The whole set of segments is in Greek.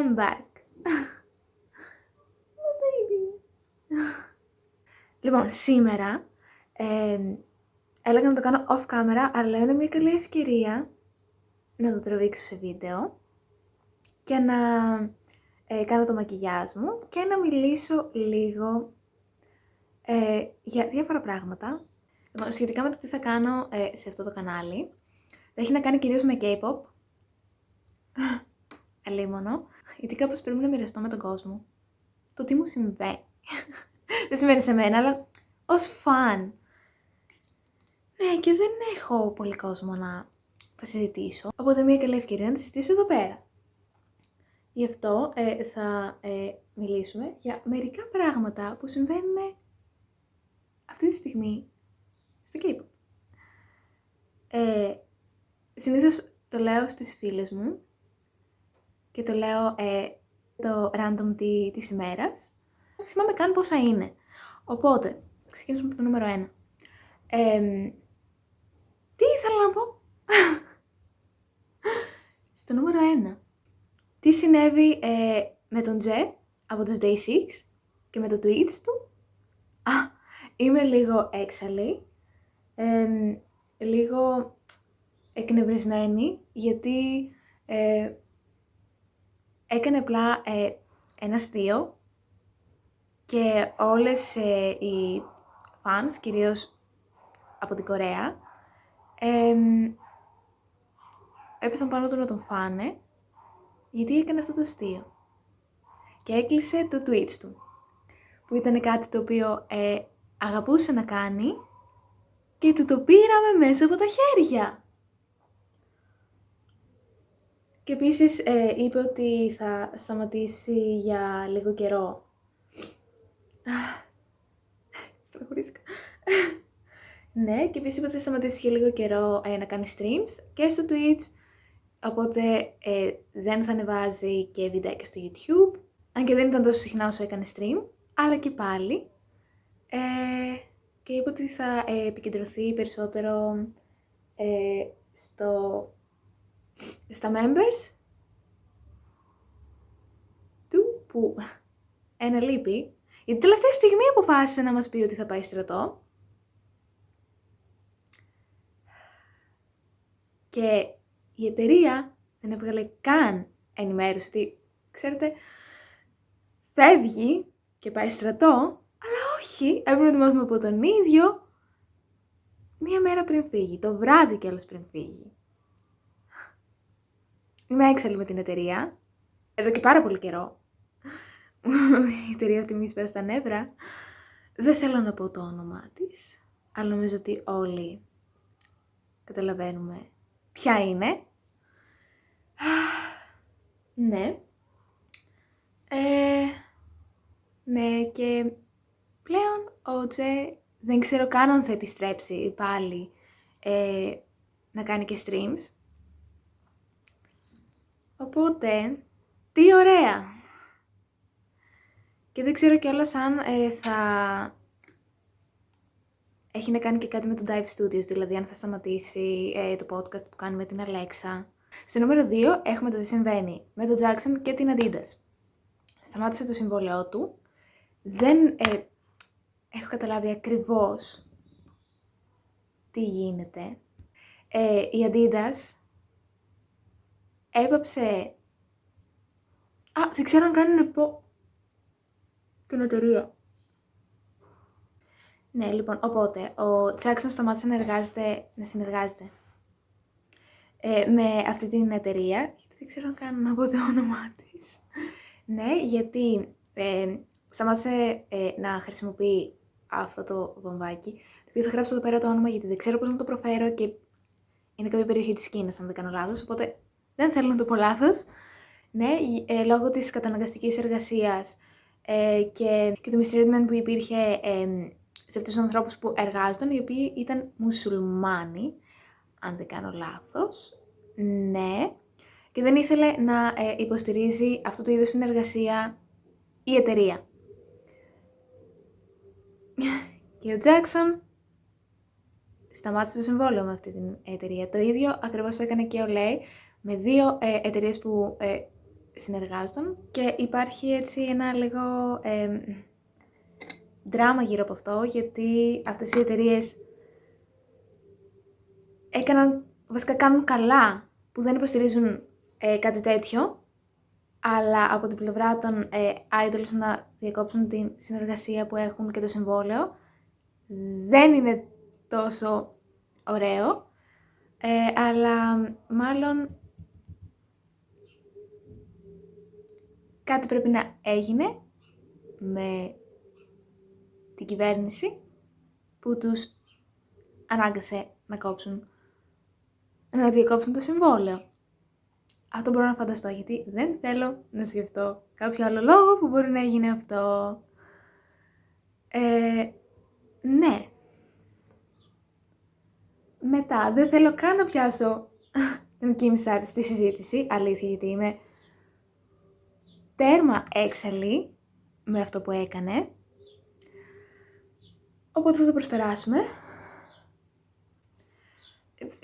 I'm back. Oh, baby. λοιπόν, σήμερα ε, έλεγα να το κάνω off camera, αλλά είναι μια καλή ευκαιρία να το τραβήξω σε βίντεο και να ε, κάνω το μακιγιάζ μου και να μιλήσω λίγο ε, για διάφορα πράγματα. Λοιπόν, σχετικά με το τι θα κάνω ε, σε αυτό το κανάλι. Έχει να κάνει κυρίως με K-pop. Αλίμονο. Γιατί κάπως πρέπει να μοιραστώ με τον κόσμο. Το τι μου συμβαίνει. δεν συμβαίνει σε μένα, αλλά ως φαν. Ναι, και δεν έχω πολύ κόσμο να τα συζητήσω. Οπότε μια καλή ευκαιρία να τα συζητήσω εδώ πέρα. Γι' αυτό ε, θα ε, μιλήσουμε για μερικά πράγματα που συμβαίνουν αυτή τη στιγμή στο K-pop. Ε, συνήθως το λέω στις φίλες μου και το λέω ε, το random τη, της ημέρας. Δεν θυμάμαι καν πόσα είναι. Οπότε, ξεκινήσουμε από το νούμερο 1. τι ήθελα να πω; Στο νούμερο 1. Τι συνέβη ε, με τον Τζε από τους Day 6 και με το tweets του; Α, είμαι λίγο έξαλλη. λίγο εκνευρισμένη γιατί ε, έκανε απλά ε, ένας αστείο και όλες ε, οι fans, κυρίως από την Κορέα, ε, έπεσαν πάνω του να τον φάνε γιατί έκανε αυτό το αστείο. Και έκλεισε το Twitch του, που ήταν κάτι το οποίο ε, αγαπούσε να κάνει και του το πήραμε μέσα από τα χέρια. Και επίσης ε, είπε ότι θα σταματήσει για λίγο καιρό. Στραχωρήθηκα. ναι, και επίσης είπε ότι θα σταματήσει για λίγο καιρό ε, να κάνει streams και στο Twitch. Οπότε ε, δεν θα ανεβάζει και βιντεάκια στο YouTube. Αν και δεν ήταν τόσο συχνά όσο έκανε stream. Αλλά και πάλι. Ε, και είπε ότι θα επικεντρωθεί περισσότερο στο στα members του που ένα λείπει, γιατί τελευταία στιγμή αποφάσισε να μας πει ότι θα πάει στρατό. Και η εταιρεία δεν έβγαλε καν ενημέρωση ότι, ξέρετε, φεύγει και πάει στρατό, αλλά όχι, έπρεπε να ετοιμάσουμε από τον ίδιο μία μέρα πριν φύγει, το βράδυ κιόλας πριν φύγει. Είμαι έξαλλη με την εταιρεία. Εδώ και πάρα πολύ καιρό. Η εταιρεία αυτή μη σπέσει τα νεύρα. Δεν θέλω να πω το όνομά της, αλλά νομίζω ότι όλοι καταλαβαίνουμε ποια είναι. Ναι. Ε, ναι και πλέον ο Τζε δεν ξέρω καν αν θα επιστρέψει πάλι ε, να κάνει και streams. Οπότε, τι ωραία! Και δεν ξέρω κιόλας αν ε, θα έχει να κάνει και κάτι με το Dive Studios, δηλαδή αν θα σταματήσει ε, το podcast που κάνει με την Alexa. Στο νούμερο 2 έχουμε το τι συμβαίνει με τον Jackson και την Adidas. Σταμάτησε το συμβόλαιό του. Δεν ε, έχω καταλάβει ακριβώς τι γίνεται. Ε, η Adidas έπαψε... Α, δεν ξέρω αν κάνουν πω... την εταιρεία. Ναι, λοιπόν, οπότε, ο Τζάξον σταμάτησε να, εργάζεται, να συνεργάζεται ε, με αυτή την εταιρεία. Δεν ξέρω αν κάνω να πω το όνομά της. ναι, γιατί ε, σταμάτησε ε, να χρησιμοποιεί αυτό το βομβάκι, το οποίο θα γράψω εδώ πέρα το όνομα γιατί δεν ξέρω πώς να το προφέρω και είναι κάποια περιοχή της Κίνας, αν δεν κάνω λάθος, οπότε δεν θέλω να το πω λάθος. Ναι, ε, λόγω της καταναγκαστικής εργασίας ε, και, και του mistreatment που υπήρχε ε, σε αυτούς τους ανθρώπους που εργάζονταν, οι οποίοι ήταν μουσουλμάνοι, αν δεν κάνω λάθος. Ναι, και δεν ήθελε να ε, υποστηρίζει αυτό το είδος συνεργασία η εταιρεία. και ο Τζάξον σταμάτησε το συμβόλαιο με αυτή την εταιρεία. Το ίδιο ακριβώς έκανε και ο Λέι με δύο ε, εταιρείες που ε, συνεργάστων και υπάρχει έτσι ένα λίγο ε, δράμα γύρω από αυτό, γιατί αυτές οι εταιρείες έκαναν, βασικά κάνουν καλά που δεν υποστηρίζουν ε, κάτι τέτοιο, αλλά από την πλευρά των ε, idols να διακόψουν την συνεργασία που έχουν και το συμβόλαιο, δεν είναι τόσο ωραίο, ε, αλλά μάλλον κάτι πρέπει να έγινε με την κυβέρνηση που τους ανάγκασε να κόψουν, να διακόψουν το συμβόλαιο. Αυτό μπορώ να φανταστώ γιατί δεν θέλω να σκεφτώ κάποιο άλλο λόγο που μπορεί να γίνει αυτό. Ε, ναι. Μετά, δεν θέλω καν να πιάσω την Kim Star στη συζήτηση, αλήθεια γιατί είμαι τέρμα έξαλλη με αυτό που έκανε. Οπότε θα το προσπεράσουμε.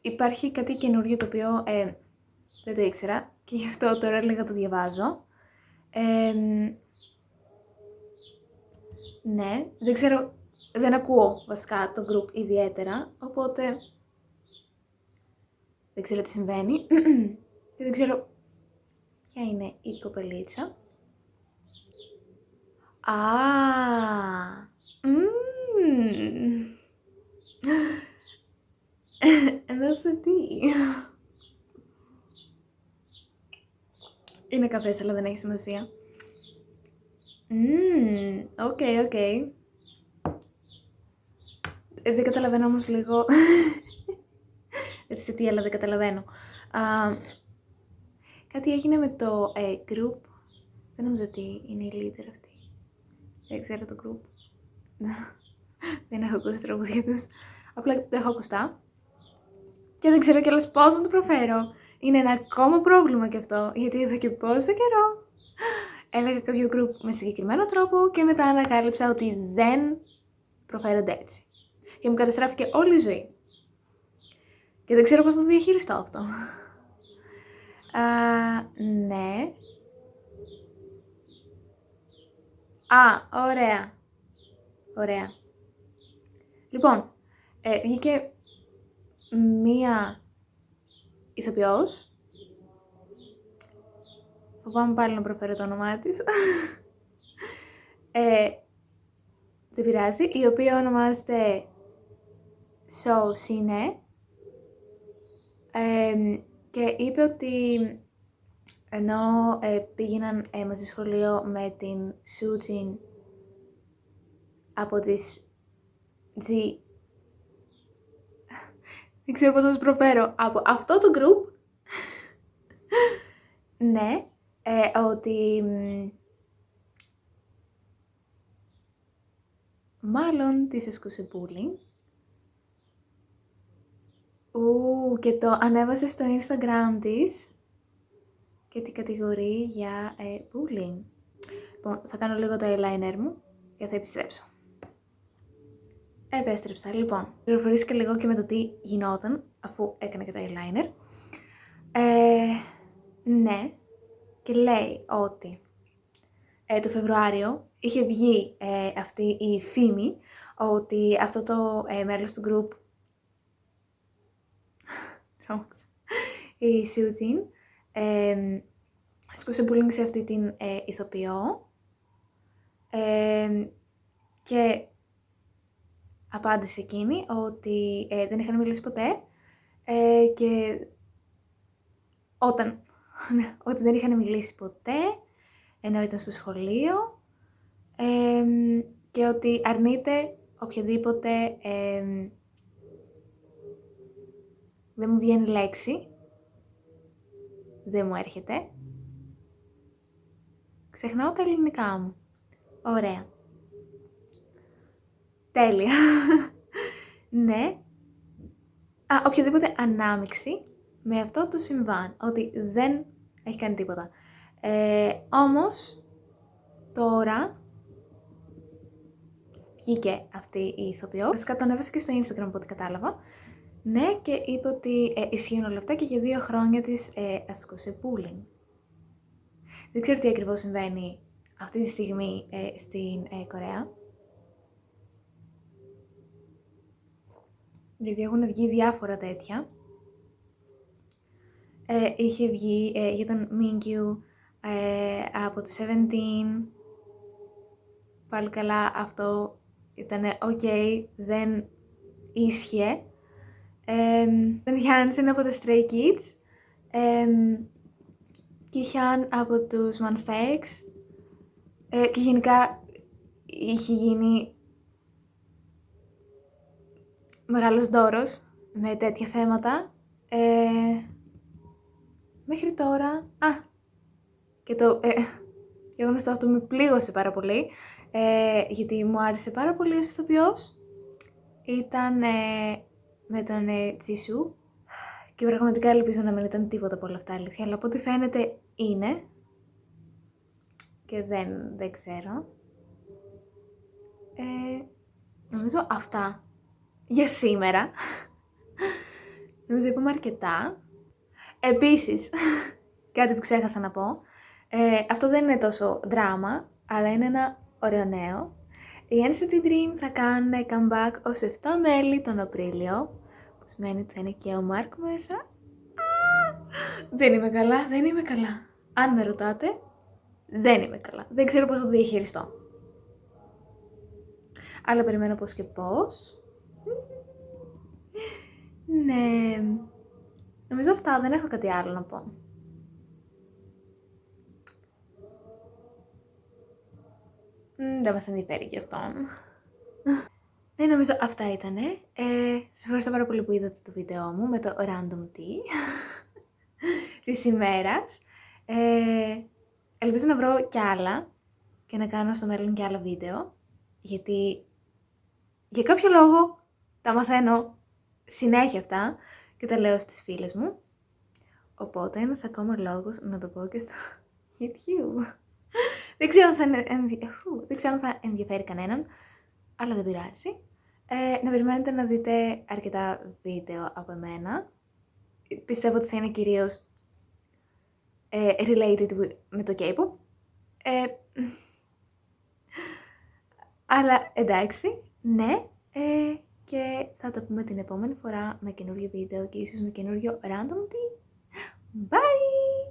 Υπάρχει κάτι καινούριο το οποίο ε, δεν το ήξερα και γι' αυτό τώρα λίγα το διαβάζω. ναι, δεν ξέρω, δεν ακούω βασικά το group ιδιαίτερα, οπότε δεν ξέρω τι συμβαίνει και δεν ξέρω ποια είναι η κοπελίτσα. Α, εδώ στο τι. Είναι καφές, αλλά δεν έχει σημασία. Οκ, οκ. Ε, δεν καταλαβαίνω όμως λίγο... Έτσι τι, αλλά δεν καταλαβαίνω. Κάτι έγινε με το ε, group. Δεν νομίζω ότι είναι η leader αυτή. Δεν ξέρω το group. δεν έχω ακούσει τραγούδια τους. Απλά το έχω ακουστά. Και δεν ξέρω κιόλας πώς να το προφέρω. Είναι ένα ακόμα πρόβλημα κι αυτό, γιατί εδώ και πόσο καιρό έλεγα κάποιο group με συγκεκριμένο τρόπο και μετά ανακάλυψα ότι δεν προφέρονται έτσι. Και μου καταστράφηκε όλη η ζωή. Και δεν ξέρω πώς να το διαχειριστώ αυτό. Α, ναι. Α, ωραία. Ωραία. Λοιπόν, ε, βγήκε μία ηθοποιός. Φοβάμαι πάλι να προφέρω το όνομά της. ε, δεν πειράζει. Η οποία ονομάζεται So Sine. Ε, και είπε ότι ενώ ε, πήγαιναν ε, μαζί σχολείο με την Sujin από τις G δεν ξέρω πώς θα σας προφέρω, από αυτό το group, ναι, ε, ότι μάλλον της ασκούσε bullying. Και το ανέβασε στο Instagram της και την κατηγορεί για ε, bullying. Λοιπόν, θα κάνω λίγο το eyeliner μου και θα επιστρέψω. Επέστρεψα. Λοιπόν, πληροφορήθηκα λίγο και με το τι γινόταν αφού έκανε και το eyeliner. Ε, ναι, και λέει ότι ε, το Φεβρουάριο είχε βγει ε, αυτή η φήμη ότι αυτό το ε, μέλος του group η Σιουτζίν ε, ασκούσε bullying σε αυτή την ε, ηθοποιό. Ε, και απάντησε εκείνη ότι ε, δεν είχαν μιλήσει ποτέ. Ε, και όταν, ναι, ότι δεν είχαν μιλήσει ποτέ ενώ ήταν στο σχολείο. Και ότι αρνείται οποιαδήποτε δεν μου βγαίνει λέξη, δεν μου έρχεται. Ξεχνάω τα ελληνικά μου. Ωραία. Τέλεια. ναι. Α, οποιαδήποτε ανάμειξη με αυτό το συμβάν, ότι δεν έχει κάνει τίποτα. Ε, όμως, τώρα βγήκε αυτή η ηθοποιός. Βασικά το ανέβασε και στο Instagram από ό,τι κατάλαβα. Ναι, και είπε ότι ε, ισχύουν όλα αυτά και για δύο χρόνια της ε, ασκούσε bullying. Δεν ξέρω τι ακριβώς συμβαίνει αυτή τη στιγμή ε, στην ε, Κορέα. Γιατί έχουν βγει διάφορα τέτοια. Ε, είχε βγει ε, για τον Μίνκιου ε, από το 17. Πάλι καλά αυτό ήταν ok, δεν ίσχυε. Ε, τον Γιάννησεν από τα Stray Kids. Ε, και Χιάν από τους Monsta Ε, και γενικά είχε γίνει μεγάλος δώρος με τέτοια θέματα. Ε, μέχρι τώρα... Α, και το ε, γνωστό αυτό με πλήγωσε πάρα πολύ, ε, γιατί μου άρεσε πάρα πολύ ο ηθοποιός. Ήταν ε, με τον ε, Τσίσου και πραγματικά ελπίζω να μην ήταν τίποτα από όλα αυτά αλήθεια, αλλά από ό,τι φαίνεται είναι και δεν, δεν ξέρω. Ε, νομίζω αυτά για σήμερα. νομίζω είπαμε αρκετά. Επίσης, κάτι που ξέχασα να πω, ε, αυτό δεν είναι τόσο δράμα, αλλά είναι ένα ωραίο νέο. Οι NCT Dream θα κάνουν comeback ως 7 μέλη τον Απρίλιο, που σημαίνει ότι θα είναι και ο Μάρκ μέσα. δεν είμαι καλά, δεν είμαι καλά. Αν με ρωτάτε, δεν είμαι καλά. Δεν ξέρω πώς θα το διαχειριστώ. Αλλά περιμένω πώς και πώς. ναι. Νομίζω αυτά, δεν έχω κάτι άλλο να πω. δεν μας ενδιαφέρει γι' αυτόν. Ναι, νομίζω αυτά ήτανε. Ε, σας ευχαριστώ πάρα πολύ που είδατε το βίντεο μου με το random tea της ημέρας. Ε, ελπίζω να βρω κι άλλα και να κάνω στο μέλλον κι άλλα βίντεο, γιατί για κάποιο λόγο τα μαθαίνω συνέχεια αυτά και τα λέω στις φίλες μου. Οπότε ένας ακόμα λόγος να το πω και στο YouTube. δεν, ξέρω αν θα, δεν ξέρω αν θα ενδιαφέρει κανέναν, αλλά δεν πειράζει. Ε, να περιμένετε να δείτε αρκετά βίντεο από εμένα. Πιστεύω ότι θα είναι κυρίως ε, related με το K-pop. Ε, αλλά εντάξει, ναι. Ε, και θα το πούμε την επόμενη φορά με καινούριο βίντεο και ίσως με καινούριο random tea. Bye!